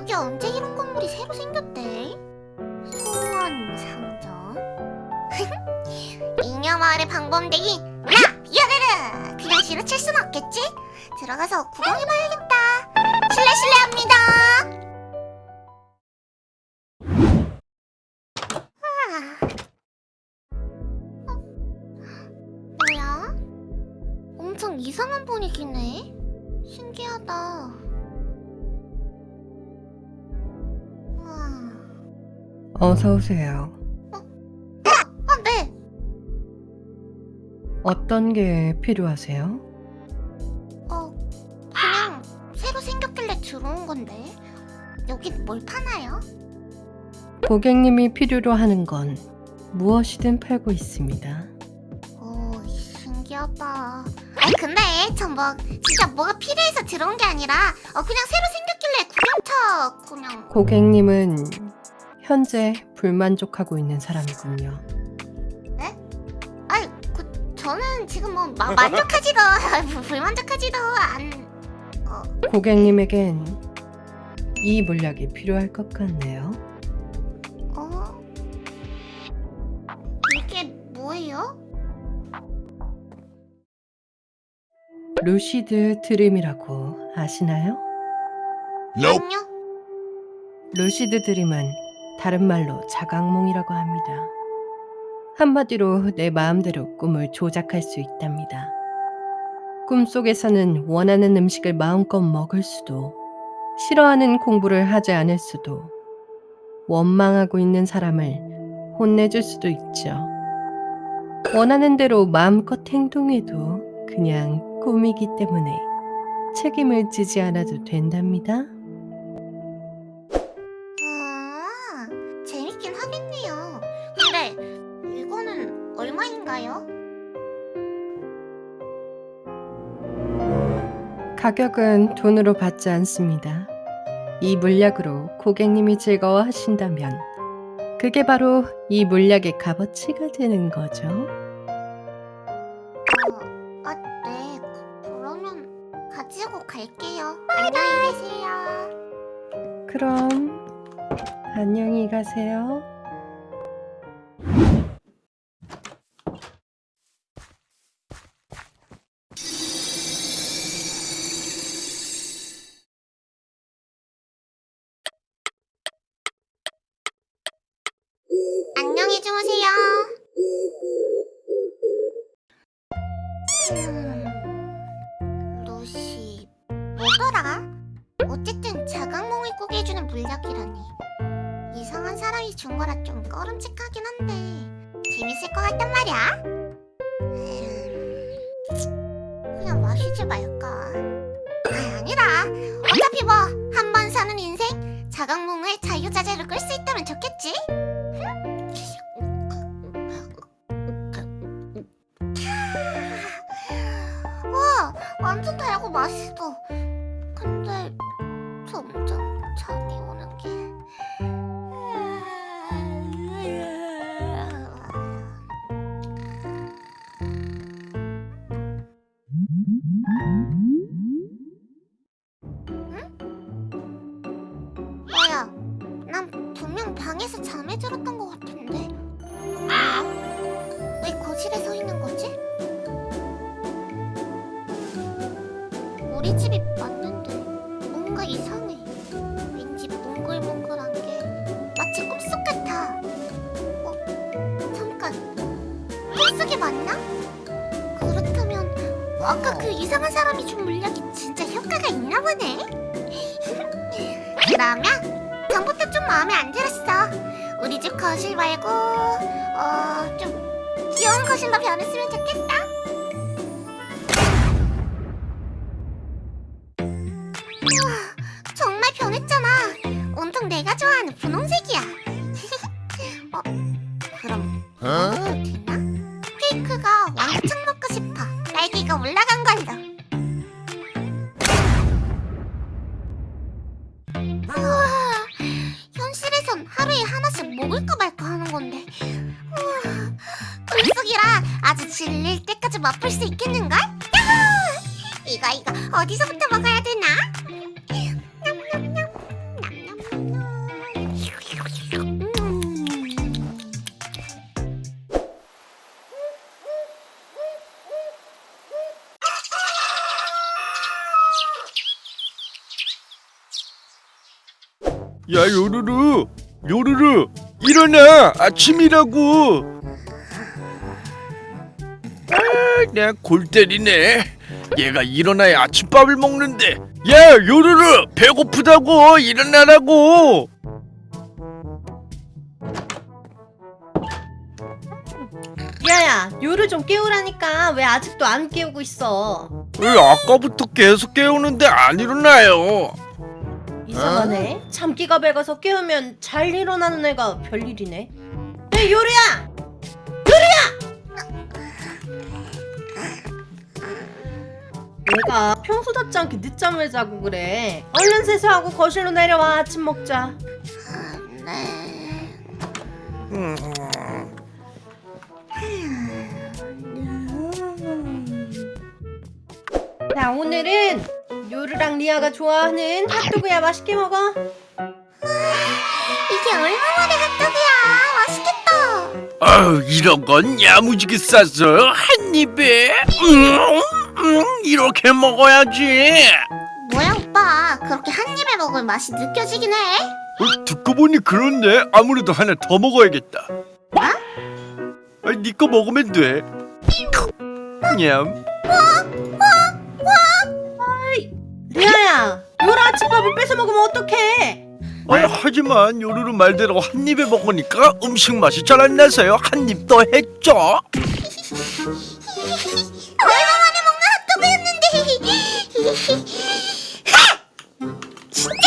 여기 언제 이런 건물이 새로 생겼대? 소원 상점 잉여 마을의 방범대기 나! 야르르! 그냥 지나칠 순 없겠지? 들어가서 구경해봐야겠다 실례 실례합니다 아. 어? 뭐야? 엄청 이상한 분위기네 신기하다 우와. 어서 오세요. 아, 네. 어떤 게 필요하세요? 들어온 건데. 여긴 뭘 파나요? 고객님이 필요로 하는 건 무엇이든 팔고 있습니다. 오, 신기하다. 아니, 근데 전 뭐, 진짜 뭐가 필요해서 들어온 게 아니라, 어, 그냥 새로 생겼길래 구경차, 그냥. 고객님은 현재 불만족하고 있는 사람이군요. 아니, 그, 저는 지금 뭐, 마, 만족하지도, 불만족하지도 않, 어, 고객님에겐 이 물약이 필요할 것 같네요. 어? 이게 뭐예요? lucid dream이라고 아시나요? 아니요. lucid dream은 다른 말로 자각몽이라고 합니다. 한마디로 내 마음대로 꿈을 조작할 수 있답니다. 꿈속에서는 원하는 음식을 마음껏 먹을 수도, 싫어하는 공부를 하지 않을 수도, 원망하고 있는 사람을 혼내줄 수도 있죠. 원하는 대로 마음껏 행동해도 그냥 꿈이기 때문에 책임을 지지 않아도 된답니다. 가격은 돈으로 받지 않습니다. 이 물약으로 고객님이 즐거워하신다면 그게 바로 이 물약의 값어치가 되는 거죠. 어, 아, 네. 그- 그러면 가지고 갈게요. 안녕히 계세요. 그럼 안녕히 가세요. 사람이 준 거라 좀 꺼름직하긴 한데 재밌을 것 같단 말이야. 음, 그냥 마시지 말까? 아 아니라 어차피 뭐 한 번 사는 인생 자각몽을 자유자재로 끌 수 있다면 좋겠지? 와 완전 달고 맛있어 근데 점점 잠이 오는 게 우리 집이 맞는데 뭔가 이상해. 왠지 몽글몽글한 게 마치 꿈속 같아. 어? 잠깐. 꿈속이 맞나? 그렇다면 아까 그 이상한 사람이 준 물약이 진짜 효과가 있나 보네. 그러면 전부터 좀 마음에 안 들었어. 우리 집 거실 말고 어 좀 귀여운 거실로 변했으면 좋겠다. 먹을까 말까 하는 건데. 우와, 불쑥이라 아주 질릴 때까지 맛볼 수 있겠는걸? 야호! 이거 이거 어디서부터 먹어야 되나? 야 요루루 요루루 일어나. 아침이라고. 아내 골 때리네. 얘가 일어나야 아침밥을 먹는데. 야 요루루 배고프다고. 일어나라고. 야야, 요를 좀 깨우라니까. 왜 아직도 안 깨우고 있어? 왜 아까부터 계속 깨우는데 안 일어나요 이상하네. 잠기가 밝아서 깨우면 잘 일어나는 애가 별일이네. 야, 요리야! 요리야! 내가 평소답지 않게 늦잠을 자고 그래. 얼른 세수하고 거실로 내려와 아침 먹자. 네. 음, 자, 오늘은 요르랑 리아가 좋아하는 핫도그야 맛있게 먹어. 이게 얼마만에 핫도그야? 맛있겠다. 아유 이런 건 야무지게 싸서 한 입에 음, 음, 이렇게 먹어야지 뭐야 오빠? 그렇게 한 입에 먹을 맛이 느껴지긴 해. 어, 듣고 보니 그렇네. 아무래도 하나 더 먹어야겠다. 뭐? 아니, 니거 먹으면 돼. 냠. 리아 야, 요라 아침밥을 뺏어 먹으면 어떡해? 아니, 하지만 요루루 말대로 한 입에 먹으니까 음식 맛이 잘 안 나서요. 한 입 더 했죠. 얼마 만에 먹는 핫도그였는데. 진짜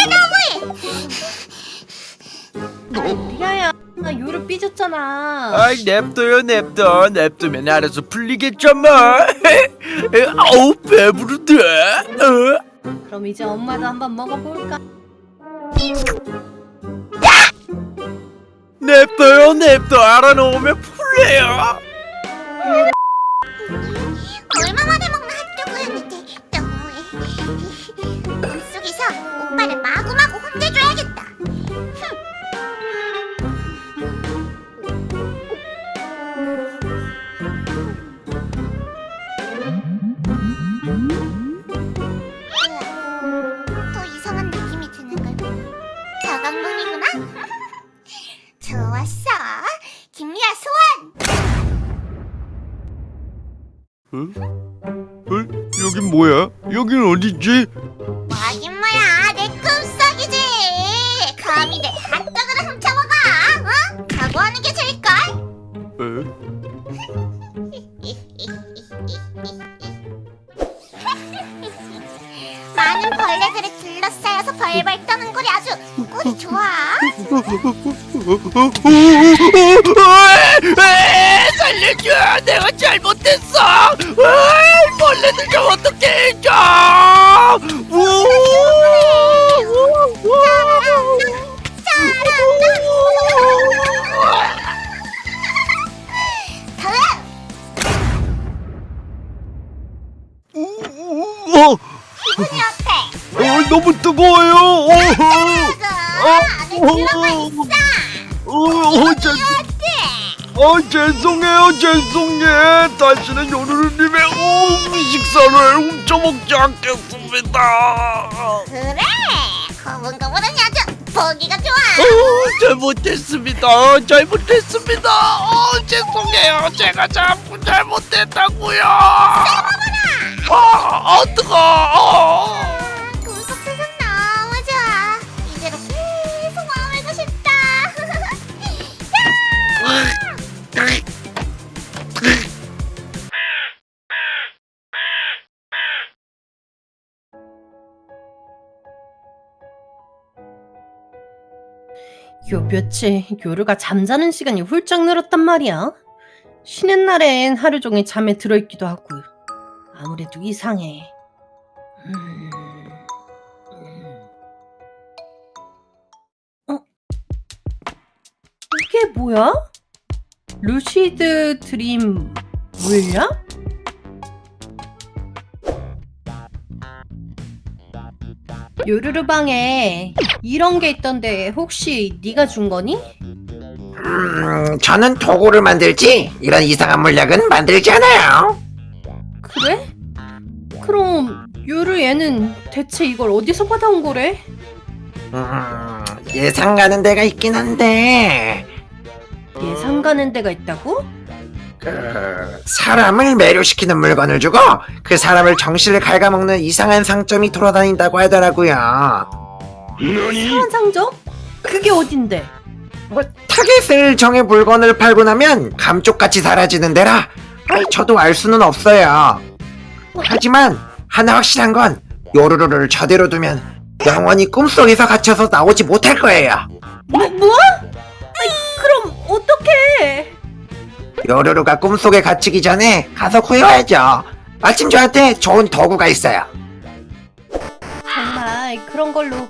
너무해. 리아야, 나 요를 삐졌잖아. 아이, 냅둬요, 냅둬. 냅두면 알아서 풀리겠죠, 뭐. 아우, 배부르대. 어? 그럼 이제 엄마도 한번 먹어볼까? 냅둬요, 냅둬. 알아놓으면 풀려요. 얼마만에 먹는 핫도그였는데 너무해. 물속에서 오빠를 마구마구 살려줘! 내가 잘못했어! 어, 죄송해요, 죄송해. 다시는 요루루님의 음 식사를 훔쳐먹지 않겠습니다. 그래 거문거문은 아주 보기가 좋아 어, 잘못했습니다. 잘못했습니다. 어, 죄송해요. 제가 자꾸 잘못했다고요. 아, 아, 뜨거. 어. 요 며칠 요르가 잠자는 시간이 훌쩍 늘었단 말이야. 쉬는 날엔 하루 종일 잠에 들어있기도 하고 아무래도 이상해. 음... 음. 어? 뭐야? 루시드 드림 물약? 요루루 방에 이런 게 있던데 혹시 네가 준 거니? 음, 저는 도구를 만들지 이런 이상한 물약은 만들지 않아요. 그래? 그럼 요루 얘는 대체 이걸 어디서 받아온 거래? 음, 예상 가는 데가 있긴 한데 가는 데가 있다고? 그 사람을 매료시키는 물건을 주고 그 사람을 정신을 갉아먹는 이상한 상점이 돌아다닌다고 하더라고요. 너니? 이상한 상점? 그게 어딘데? 뭐 타겟을 정해 물건을 팔고 나면 감쪽같이 사라지는 데라 아이, 저도 알 수는 없어요. 하지만 하나 확실한 건 요루루를 저대로 두면 영원히 꿈속에서 갇혀서 나오지 못할 거예요. 뭐? 뭐? 요루루가 꿈속에 갇히기 전에 가서 구해와야죠. 마침 저한테 좋은 도구가 있어요. 정말 그런 걸로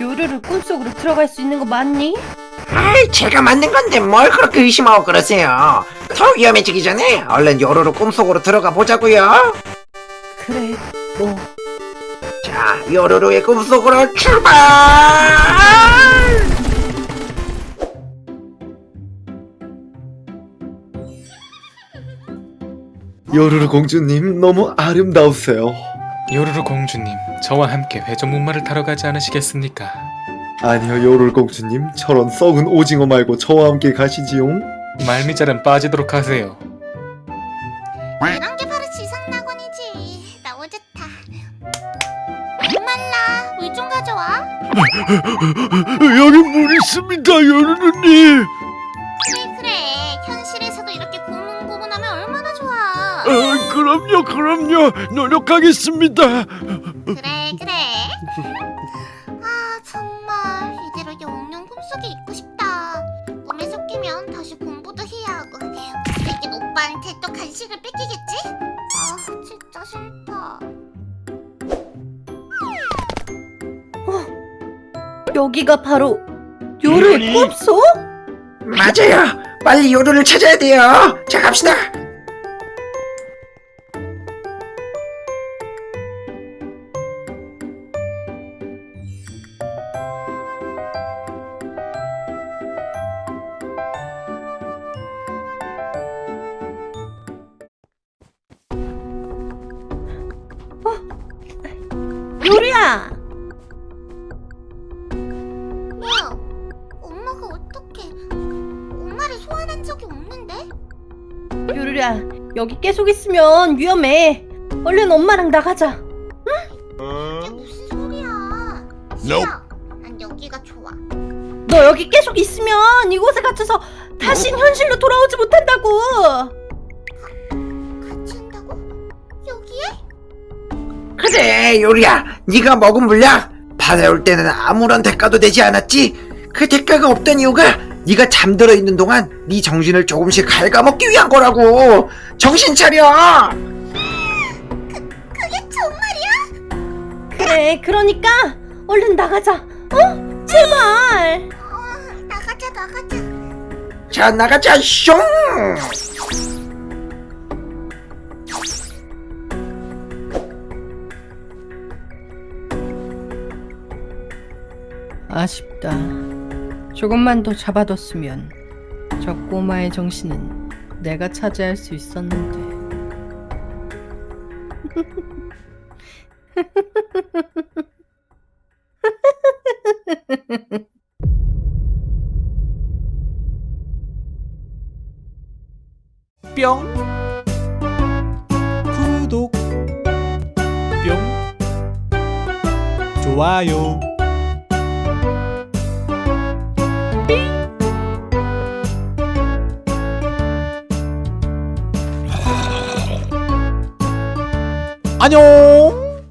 요루루 꿈속으로 들어갈 수 있는 거 맞니? 아이, 제가 만든 건데 뭘 그렇게 의심하고 그러세요. 더 위험해지기 전에 얼른 요루루 꿈속으로 들어가 보자고요. 그래 뭐 자, 요루루의 꿈속으로 출발! 요루루 공주님 너무 아름다우세요. 요루루 공주님, 저와 함께 회전목마를 타러 가지 않으시겠습니까? 아니요 요루루 공주님 저런 썩은 오징어 말고 저와 함께 가시지요. 말미잘은 빠지도록 하세요. 이런 게 바로 지상낙원이지. 너무 좋다. 목말라, 물 좀 가져와. 여기 물 있습니다, 요르르님. 그럼요, 그럼요. 노력하겠습니다. 그래 그래. 아 정말 이대로 영영 꿈속에 있고 싶다. 꿈에 섞이면 다시 공부도 해야 하고. 못생긴 오빠한테 또 간식을 뺏기겠지? 아 진짜 싫다. 여기가 바로 요루의? 꿈속? 맞아요. 빨리 요루를 찾아야 돼요. 자, 갑시다. 여기 계속 있으면 위험해 얼른 엄마랑 나가자 이게 무슨 소리야? 싫어. 난 여기가 좋아. 너 여기 계속 있으면 이곳에 갇혀서 다신 현실로 돌아오지 못한다고 같이 한다고? 여기에? 그래, 요리야. 네가 먹은 물약 받아올 때는 아무런 대가도 되지 않았지? 그 대가가 없던 이유가 네가 잠들어 있는 동안 네 정신을 조금씩 갉아먹기 위한 거라고. 정신 차려. 그게 정말이야? 그래 그러니까 얼른 나가자 어? 제발 어, 나가자 나가자. 자, 나가자. 숑. 아쉽다. 조금만 더 잡아뒀으면 저 꼬마의 정신은 내가 차지할 수 있었는데. 뿅. 구독. 뿅. 좋아요 안녕